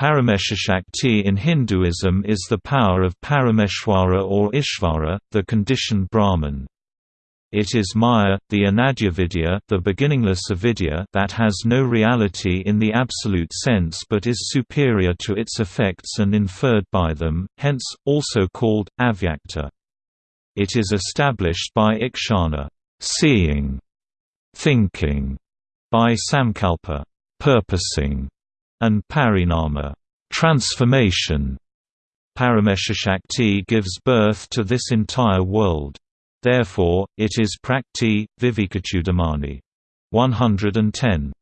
Parameshashakti in Hinduism is the power of Parameshwara or Ishvara, the conditioned Brahman. It is Maya, the Anadyavidya the beginningless avidya that has no reality in the absolute sense but is superior to its effects and inferred by them, hence, also called, avyakta. It is established by ikshana seeing", thinking", by samkalpa purposing", and parinama transformation. Parameshashakti gives birth to this entire world. Therefore, it is Prakriti, Vivekachudamani. 110.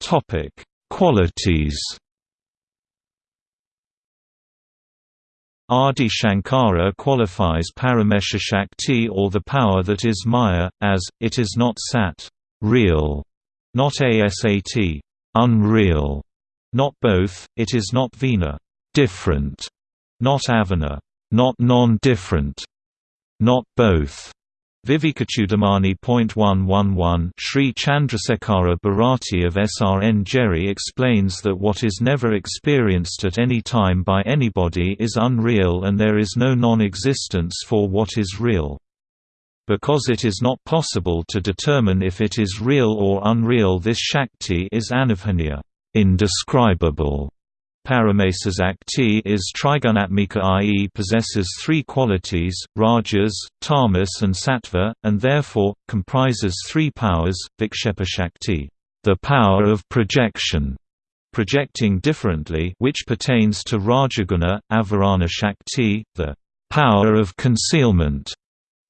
Topic: Qualities. Adi Shankara qualifies Parameshashakti or the power that is Maya, as, it is not sat real, not asat unreal, not both, it is not bhinna different, not abhinna not non-different, not both. Vivekachudamani.111 Sri Chandrasekhara Bharati of Sringeri explains that what is never experienced at any time by anybody is unreal and there is no non-existence for what is real. Because it is not possible to determine if it is real or unreal this Shakti is anirvachaniya indescribable. Parameshashakti is trigunatmika i.e. possesses three qualities, rajas, tamas and sattva, and therefore, comprises three powers, vikshepashakti the power of projection, projecting differently which pertains to rajaguna, avarana shakti, the power of concealment,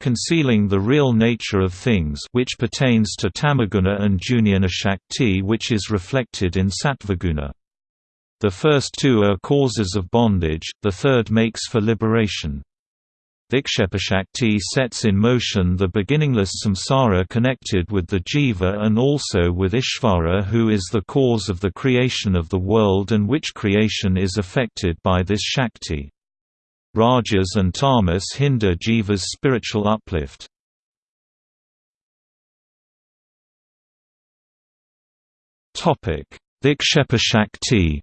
concealing the real nature of things which pertains to tamaguna and jnana shakti which is reflected in sattvaguna. The first two are causes of bondage, the third makes for liberation. Vikshepashakti sets in motion the beginningless samsara connected with the jiva and also with Ishvara who is the cause of the creation of the world and which creation is affected by this Shakti. Rajas and tamas hinder jiva's spiritual uplift. Vikshepashakti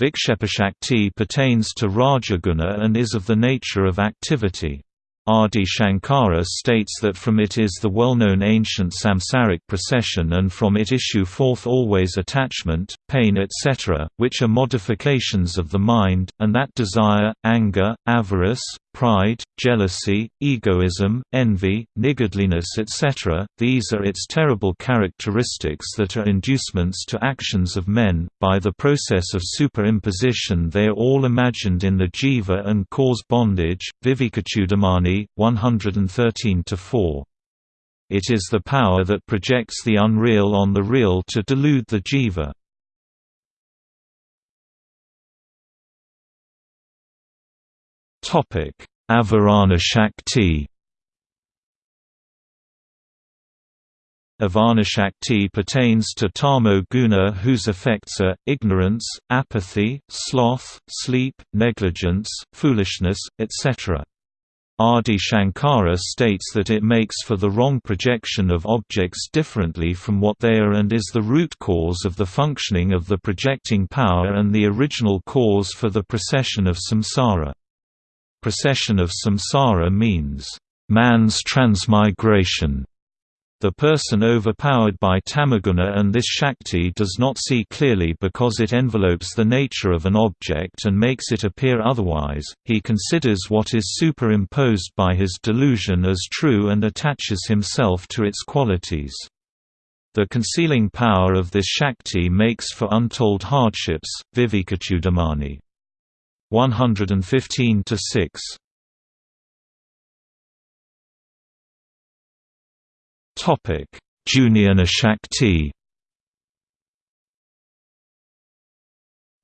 Vikshepashakti pertains to Rajaguna and is of the nature of activity. Adi Shankara states that from it is the well-known ancient samsaric procession and from it issue forth always attachment, pain etc., which are modifications of the mind, and that desire, anger, avarice, pride, jealousy, egoism, envy, niggardliness etc., these are its terrible characteristics that are inducements to actions of men, by the process of superimposition they are all imagined in the jiva and cause bondage. Vivekachudamani 113–4. It is the power that projects the unreal on the real to delude the jiva. Avarana Shakti Avaranashakti pertains to tamo guna whose effects are, ignorance, apathy, sloth, sleep, negligence, foolishness, etc. Adi Shankara states that it makes for the wrong projection of objects differently from what they are and is the root cause of the functioning of the projecting power and the original cause for the procession of samsara. Procession of samsara means, "...man's transmigration", the person overpowered by tamaguna and this shakti does not see clearly because it envelopes the nature of an object and makes it appear otherwise, he considers what is superimposed by his delusion as true and attaches himself to its qualities. The concealing power of this shakti makes for untold hardships. Vivekachudamani 115 to 6 Topic: Jnana Shakti.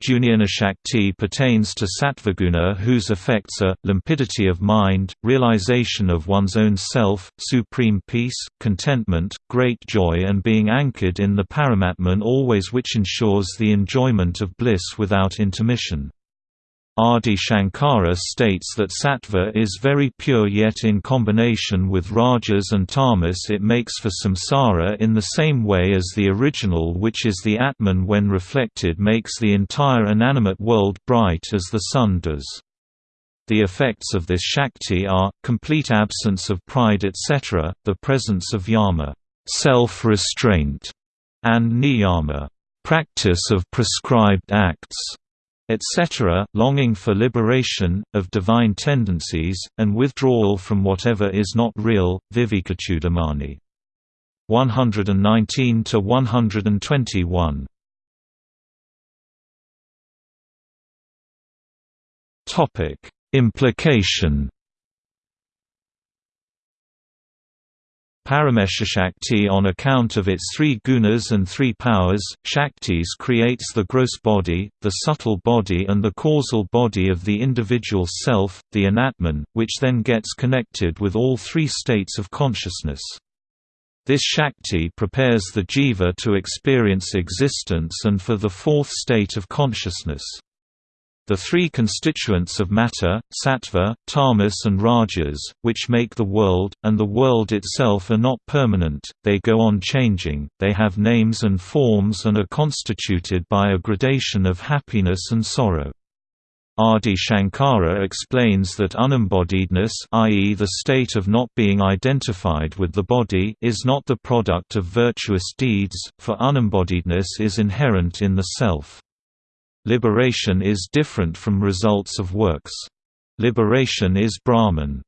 Jnana Shakti pertains to Sattvaguna whose effects are, limpidity of mind, realization of one's own self, supreme peace, contentment, great joy and being anchored in the Paramatman always which ensures the enjoyment of bliss without intermission. Adi Shankara states that sattva is very pure yet in combination with rajas and tamas it makes for samsara in the same way as the original which is the Atman when reflected makes the entire inanimate world bright as the sun does. The effects of this Shakti are, complete absence of pride etc., the presence of yama self-restraint", and niyama practice of prescribed acts etc., longing for liberation, of divine tendencies, and withdrawal from whatever is not real, Vivekachudamani. 119 to 121. Topic: Implication Parameshashakti on account of its three gunas and three powers, Shaktis creates the gross body, the subtle body and the causal body of the individual self, the anatman, which then gets connected with all three states of consciousness. This Shakti prepares the jiva to experience existence and for the fourth state of consciousness. The three constituents of matter, sattva, tamas and rajas, which make the world, and the world itself are not permanent, they go on changing, they have names and forms and are constituted by a gradation of happiness and sorrow. Adi Shankara explains that unembodiedness i.e. the state of not being identified with the body is not the product of virtuous deeds, for unembodiedness is inherent in the self. Liberation is different from results of works. Liberation is Brahman.